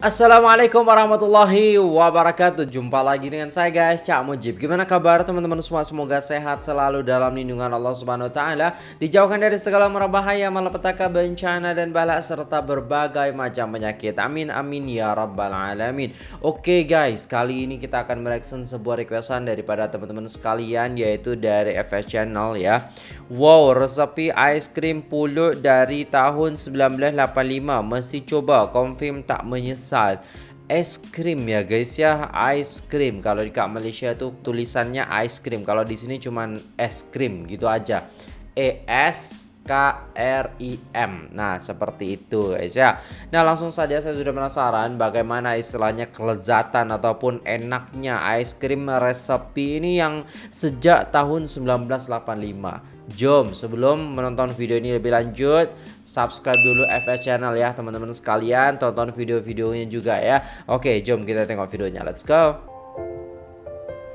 Assalamualaikum warahmatullahi wabarakatuh. Jumpa lagi dengan saya guys. Cak Mujib. Gimana kabar teman-teman semua? Semoga sehat selalu dalam lindungan Allah Subhanahu Wa Taala. Dijauhkan dari segala merbahaya Malapetaka bencana dan balak Serta berbagai macam penyakit. Amin amin ya rabbal alamin. Oke guys. Kali ini kita akan mereaction sebuah requestan Daripada teman-teman sekalian Yaitu dari FS Channel ya Wow resepi cream pulut Dari tahun 1985 Mesti coba Confirm tak menyesal. Misal es krim ya guys ya cream kalau di Malaysia tuh tulisannya cream kalau di sini cuman es krim gitu aja. E S K R I M. Nah seperti itu guys ya. Nah langsung saja saya sudah penasaran Bagaimana istilahnya kelezatan Ataupun enaknya ice cream resepi ini Yang sejak tahun 1985 Jom sebelum menonton video ini lebih lanjut Subscribe dulu FS Channel ya teman-teman sekalian. Tonton video-videonya juga ya. Oke jom kita tengok videonya. Let's go.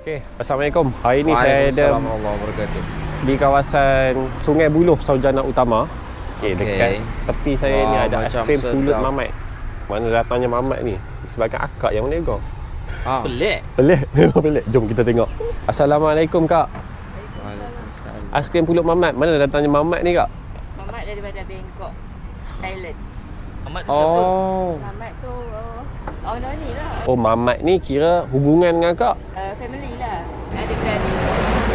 Oke Assalamualaikum. Hari ini saya ada Di kawasan Sungai Buloh Saujana Utama Oke okay. dekat tepi saya oh, ni ada es krim pulut mamat Mana datangnya mamat ni Sebagai akak yang mana kau ah. Pelik Pelik Pelik Jom kita tengok Assalamualaikum kak Aiskrim pulut mamat. Mana datangnya mamat ni kak? Mamat daripada Bangkok, Thailand. Mamat tu oh. siapa? Mamat tu uh, oh, no ni lah. Oh, mamat ni kira hubungan dengan kak? Uh, family lah. Adik-beradik.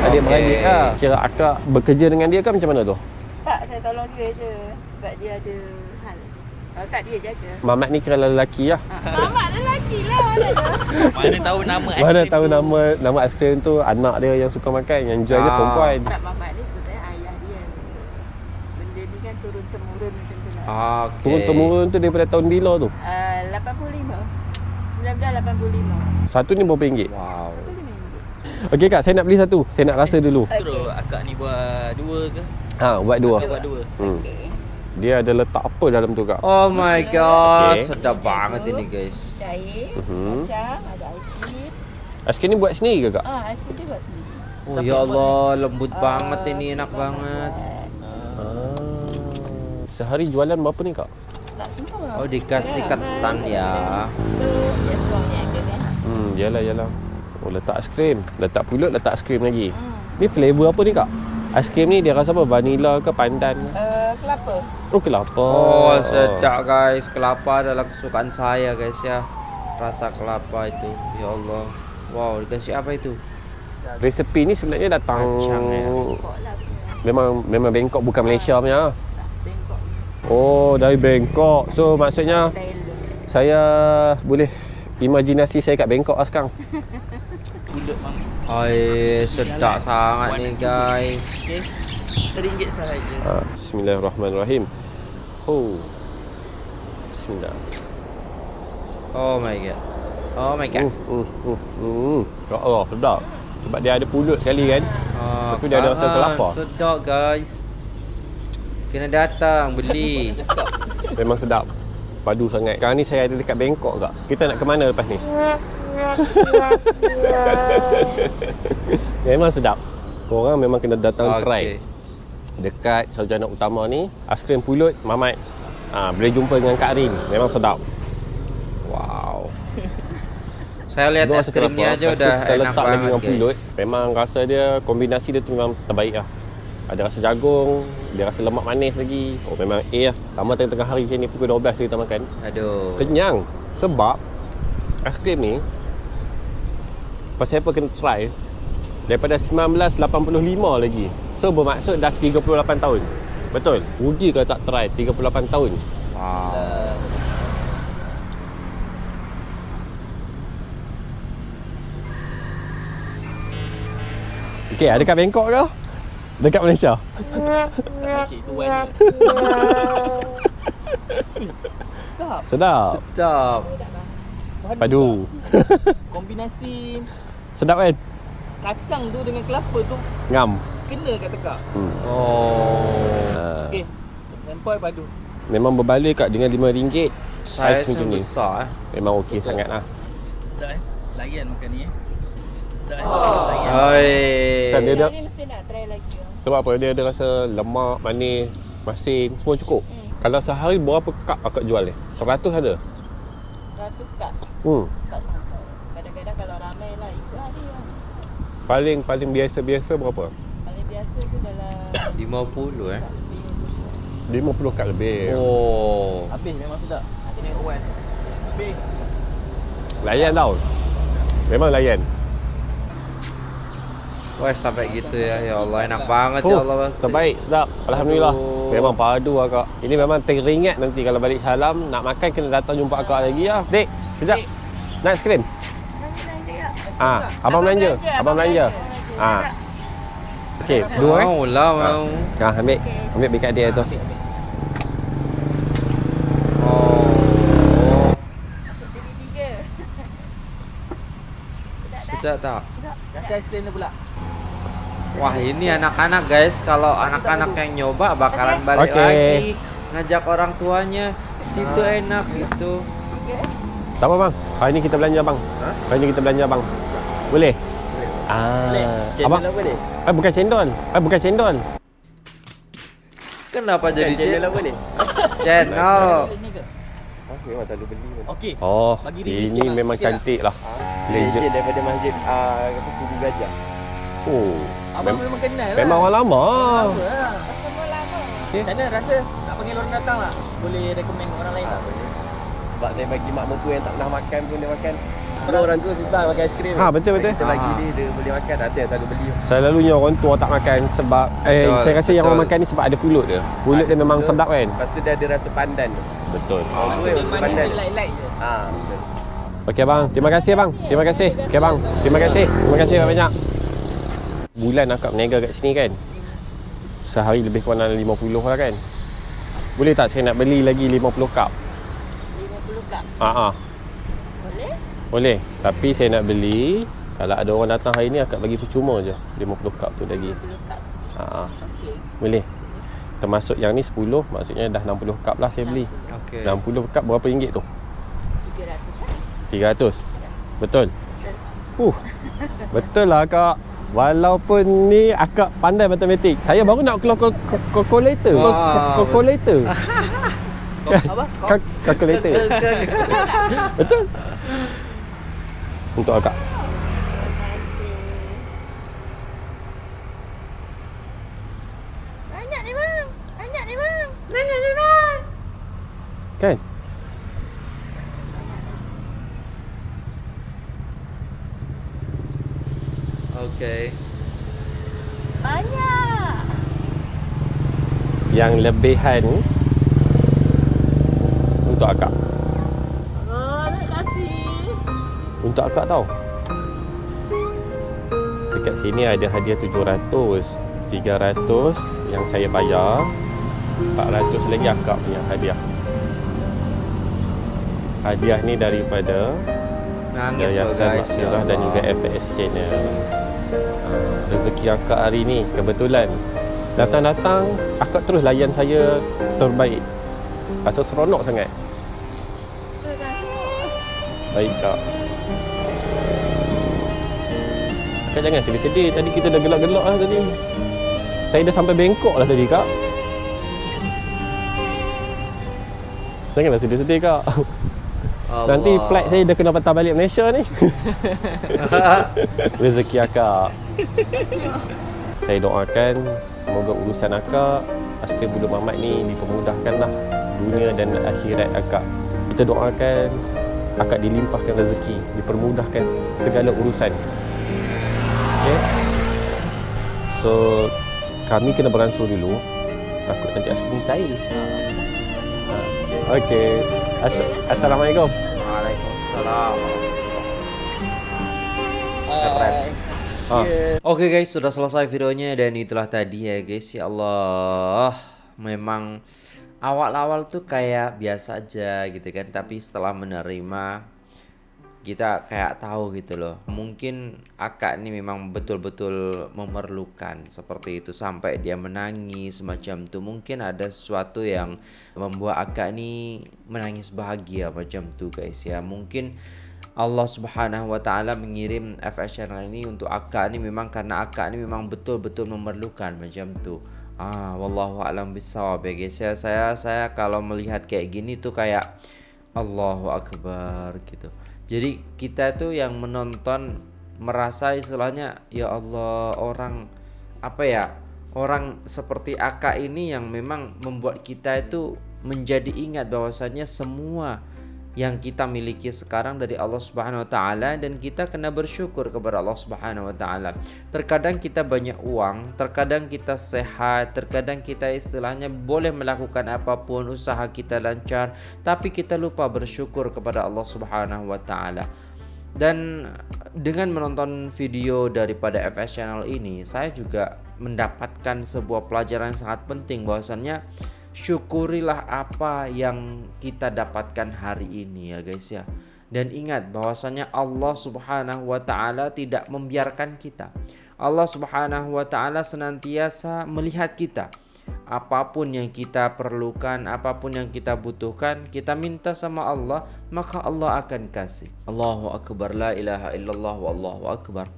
Okay. lah. Kira akak bekerja dengan dia kan macam mana tu? Tak, saya tolong dia je. Sebab dia ada hal. Kalau tak dia jaga. Mamat ni kira lelaki lah. Mamat lelaki lah mana Mana tahu nama aiskrim Mana tahu tu. nama nama aiskrim tu anak dia yang suka makan. Yang jual ah. dia perempuan. Tak, mamat turun-temurun macam tu lah. Ah, okay. Turun-temurun tu daripada tahun bila tu? Uh, 85. 1985. Satu ni berapa ringgit? Wow. Okey kak, saya nak beli satu. Saya nak rasa dulu. Okay. Terus akak ni buat dua ke? Ha, buat dua. Buat dua. Hmm. Okay. Dia ada letak apa dalam tu kak? Oh my god, okay. sedap banget ini guys. Cair, uh-huh. kacang, ada aiskrim. Aiskrim ni buat sendiri ke kak? Ah, aiskrim ni buat sendiri. Oh ya Allah, lembut uh, banget ini, enak banget. Sehari jualan berapa ni kak? Oh dikasih ketan ya. Hmm, yalah yalah. Oh letak aiskrim, letak pulut, letak aiskrim lagi. Hmm. Ni flavor apa ni kak? Aiskrim ni dia rasa apa? Vanilla ke pandan? Uh, kelapa. Oh kelapa. Oh sejak guys, kelapa adalah kesukaan saya guys ya. Rasa kelapa itu, ya Allah. Wow, dikasih apa itu? Resepi ni sebenarnya datang Kacang, ya. Memang memang Bangkok bukan Malaysia punya. Oh, dari Bangkok. So, maksudnya saya boleh imajinasi saya kat Bangkok lah sekarang. Hai, sedap sangat ni guys. RM1 sahaja. Ah, bismillahirrahmanirrahim. Oh. Bismillah. Oh my god. Oh my god. Uh, uh, uh, uh. Ya Allah, sedap. Sebab dia ada pulut sekali kan. Ah, Tapi dia ada rasa kelapa. Sedap guys. Kena datang beli. Memang sedap. Padu sangat. Sekarang ni saya ada dekat Bangkok kak. Kita nak ke mana lepas ni? memang sedap. Korang memang kena datang okay. try. Dekat sarjana utama ni, aiskrim pulut Mamat. Ha, boleh jumpa dengan Kak Rin. Memang sedap. Wow. Saya lihat ni aja udah enak banget lagi dengan pulut. Memang rasa dia kombinasi dia tu memang terbaik lah. Ada rasa jagung, dia rasa lemak manis lagi. Oh memang A lah. Tambah tengah-tengah hari macam ni pukul 12 kita makan. Aduh. Kenyang. Sebab aiskrim ni pasal apa kena try daripada 1985 lagi. So bermaksud dah 38 tahun. Betul? Rugi kalau tak try 38 tahun. Wow. Okay, ada kat Bangkok ke? Dekat Malaysia. Sedap. Sedap. Sedap. Padu. Kombinasi Sedap kan? Kacang tu dengan kelapa tu ngam. Kena kat tekak. Hmm. Oh. Okey. Nampak padu. Memang berbalik kat dengan RM5 saiz macam ni. Besar, eh. Memang okey sangatlah. Dah eh. Layan makan ni eh. Hai. Kan dia ada. mesti nak try lagi. Sebab apa? Dia ada rasa lemak, manis, masin, semua cukup. Hmm. Kalau sehari berapa kak akak jual ni? 100 ada? ratus tak. Hmm. Tak. Kadang-kadang kalau ramai lah ikut hari lah. Paling paling biasa-biasa berapa? Paling biasa tu dalam 50 eh. tak lebih macam tu. 50 kad lebih. Oh. Habis memang sedap. Nanti tengok Wan. Habis. Layan tau. Memang layan. Wah sampai gitu ya. Ya Allah enak banget ya Oh, Allah pasti. terbaik, sedap. Alhamdulillah. Aduh. Memang padu akak. Ini memang teringat nanti kalau balik salam nak makan kena datang jumpa akak lagi ya. Dek, sekejap. Nak es krim? Ah, abang belanja. Abang belanja. Ah. Okey, dua eh. Mau lah mau. Ah, ambil. Ambil bikat dia tu. Oh. Jadi tiga. Sudah tak? Kasih aiskrim dia pula. Wah ini anak-anak guys Kalau anak-anak yang nyoba bakalan balik Oke. lagi Ngajak orang tuanya Situ enak gitu Tak apa bang. Hari ni kita belanja bang. Hari ni kita belanja bang. Boleh? Ah, abang. Channel apa ni? Eh bukan cendol. Eh bukan cendol. Kenapa jadi Channel channel? apa ni? Channel? Ah, memang selalu beli pun. Okey. Oh, Bagi ini memang tak? cantik lah. Legend Legend. daripada masjid ah apa Kubu Gajah. Oh, Abang memang kenal lah. memang orang lama. Apa lah. Macam mana rasa nak panggil orang datang lah? Boleh recommend orang lain tak? Sebab saya bagi mak mertua yang tak pernah makan pun dia makan. Kalau orang tua susah makan aiskrim. Ha, betul betul. Kita bagi Ah. dia dia boleh makan. Ada yang selalu beli. Selalunya orang tua tak makan sebab eh Betul, saya rasa yang betul. orang makan ni sebab ada pulut dia. Pulut dia memang sedap kan? Lepas tu dia ada rasa pandan tu. Betul. Orang tua Dia rasa manis pandan. dia light-light je. Ah, betul. Okey bang, terima kasih bang. Terima kasih. Okey bang. Terima kasih. Terima kasih banyak. Bulan akak berniaga kat sini kan. Sehari lebih kurang dalam 50 lah kan. Boleh tak saya nak beli lagi 50 cup? 50 kak. Ha ah. Boleh? Boleh. Tapi saya nak beli kalau ada orang datang hari ni akak bagi percuma je 50 cup tu lagi. 50 kak. Ha ah. Okey. Boleh. Termasuk yang ni 10, maksudnya dah 60 cup lah saya beli. Okey 60 cup berapa ringgit tu? 300 lah. 300. Betul. Uh. Betul lah kak. Walaupun ni akak pandai matematik. Saya baru nak keluar kal- kal- kalkulator. Kalkulator. Apa? Kal- Kalkulator. Betul. Untuk akak. Banyak ni bang. Banyak ni bang. Banyak ni bang. Kan? Okey Banyak. Yang lebihan untuk akak. Oh, nak kasih. Untuk akak tau. Dekat sini ada hadiah 700. 300 yang saya bayar. 400 lagi akak punya hadiah. Hadiah ni daripada Nangis Yayasan guys ya Maksirah dan juga. FS Channel. Ah, Rezeki akak hari ni kebetulan datang-datang akak terus layan saya terbaik. Rasa seronok sangat. Baik kak. Kak jangan sedih-sedih. Tadi kita dah gelak-gelak lah tadi. Saya dah sampai Bangkok lah tadi kak. Janganlah sedih-sedih kak. Allah. Nanti flight saya dah kena patah balik Malaysia ni. Rezeki akak. Saya doakan semoga urusan akak Askrim Buduk Mamat ni dipermudahkanlah dunia dan akhirat akak. Kita doakan akak dilimpahkan rezeki, dipermudahkan segala urusan. Okay? So kami kena beransur dulu takut nanti Askrim cair. Ha. Okey. As- Assalamualaikum. Waalaikumsalam Ah. Oke guys, sudah selesai videonya dan itulah tadi ya guys. Ya Allah, memang awal-awal tuh kayak biasa aja gitu kan, tapi setelah menerima kita kayak tahu gitu loh. Mungkin akak ini memang betul-betul memerlukan seperti itu sampai dia menangis macam tuh. Mungkin ada sesuatu yang membuat akak ini menangis bahagia macam tuh guys ya. Mungkin Allah Subhanahu wa taala mengirim FS channel ini untuk akak ini memang karena akak ini memang betul-betul memerlukan macam tu. Ah, wallahu alam bisawab ya guys. Ya, saya saya kalau melihat kayak gini tuh kayak Allahu Akbar gitu. Jadi kita tuh yang menonton merasa istilahnya ya Allah orang apa ya orang seperti Aka ini yang memang membuat kita itu menjadi ingat bahwasanya semua yang kita miliki sekarang dari Allah Subhanahu wa taala dan kita kena bersyukur kepada Allah Subhanahu wa taala. Terkadang kita banyak uang, terkadang kita sehat, terkadang kita istilahnya boleh melakukan apapun, usaha kita lancar, tapi kita lupa bersyukur kepada Allah Subhanahu wa taala. Dan dengan menonton video daripada FS Channel ini, saya juga mendapatkan sebuah pelajaran sangat penting bahwasannya syukurilah apa yang kita dapatkan hari ini ya guys ya. Dan ingat bahwasanya Allah Subhanahu wa taala tidak membiarkan kita. Allah Subhanahu wa taala senantiasa melihat kita. Apapun yang kita perlukan apapun yang kita butuhkan kita minta sama Allah maka Allah akan kasih. Allahu akbar. La ilaha illallah wallahu akbar.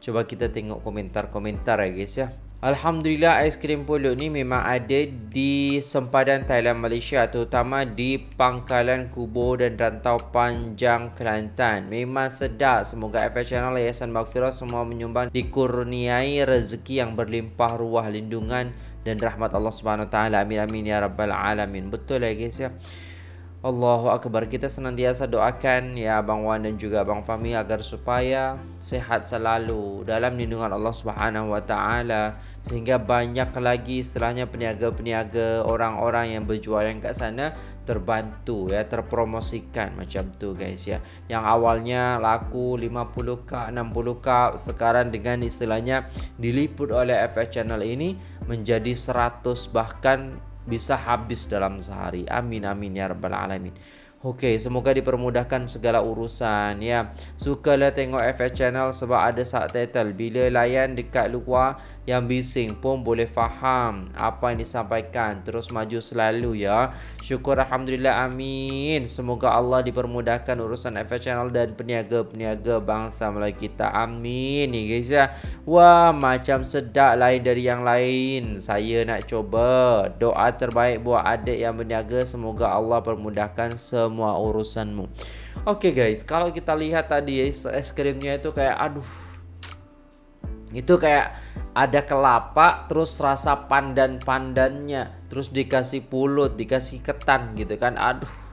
Coba kita tengok komentar-komentar ya guys ya Alhamdulillah aiskrim pulut ni memang ada di sempadan Thailand Malaysia terutama di Pangkalan Kubo dan Rantau Panjang Kelantan. Memang sedap. Semoga FS Channel Yayasan Maghfirah semua menyumbang dikurniai rezeki yang berlimpah ruah lindungan dan rahmat Allah Subhanahu taala. Amin amin ya rabbal alamin. Betul ya guys ya. Allahu Akbar. Kita senantiasa doakan ya Abang Wan dan juga Abang Fahmi agar supaya sehat selalu dalam lindungan Allah Subhanahu Wa Taala. Sehingga banyak lagi istilahnya peniaga-peniaga orang-orang yang berjualan kat sana terbantu ya terpromosikan macam tu guys ya. Yang awalnya laku 50k 60k sekarang dengan istilahnya diliput oleh FS channel ini menjadi 100 bahkan bisa habis dalam sehari. Amin amin ya rabbal alamin. Okey, semoga dipermudahkan segala urusan ya. Sukalah tengok FS channel sebab ada subtitle. Bila layan dekat luar yang bising pun boleh faham apa yang disampaikan. Terus maju selalu ya. Syukur alhamdulillah amin. Semoga Allah dipermudahkan urusan FS channel dan peniaga-peniaga bangsa Melayu kita. Amin ni guys ya. Wah, macam sedap lain dari yang lain. Saya nak coba. Doa terbaik buat adik yang berniaga semoga Allah permudahkan semua semua urusanmu. Oke okay guys, kalau kita lihat tadi es krimnya itu kayak aduh. Itu kayak ada kelapa terus rasa pandan-pandannya, terus dikasih pulut, dikasih ketan gitu kan. Aduh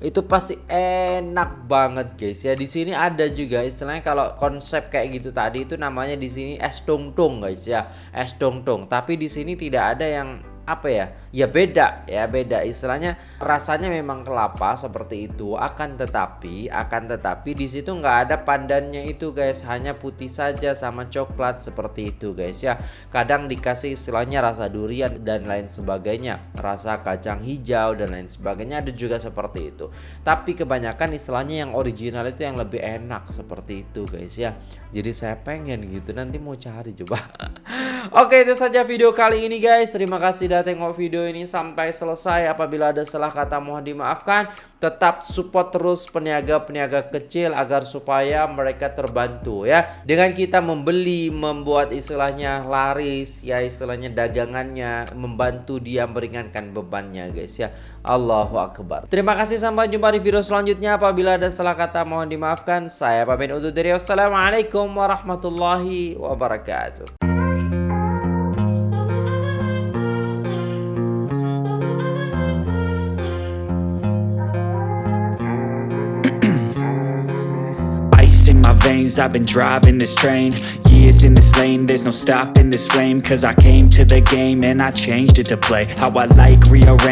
itu pasti enak banget guys ya di sini ada juga istilahnya kalau konsep kayak gitu tadi itu namanya di sini es tung tung guys ya es tung tung tapi di sini tidak ada yang apa ya? Ya beda ya beda. Istilahnya rasanya memang kelapa seperti itu akan tetapi akan tetapi di situ nggak ada pandannya itu guys. Hanya putih saja sama coklat seperti itu guys ya. Kadang dikasih istilahnya rasa durian dan lain sebagainya rasa kacang hijau dan lain sebagainya ada juga seperti itu. Tapi kebanyakan istilahnya yang original itu yang lebih enak seperti itu guys ya. Jadi saya pengen gitu nanti mau cari coba. Oke itu saja video kali ini guys. Terima kasih sudah tengok video ini sampai selesai. Apabila ada salah kata mohon dimaafkan. Tetap support terus peniaga-peniaga kecil Agar supaya mereka terbantu ya. Dengan kita membeli Membuat istilahnya laris Ya istilahnya dagangannya Membantu dia meringankan bebannya guys ya. Allahu Akbar. Terima kasih sampai jumpa di video selanjutnya. Apabila ada salah kata mohon dimaafkan. Saya pamit undur diri. Wassalamualaikum warahmatullahi wabarakatuh I've been driving this train. Years in this lane There's no stopping this flame. Cause I came to the game And I changed it to play. How I like rearrange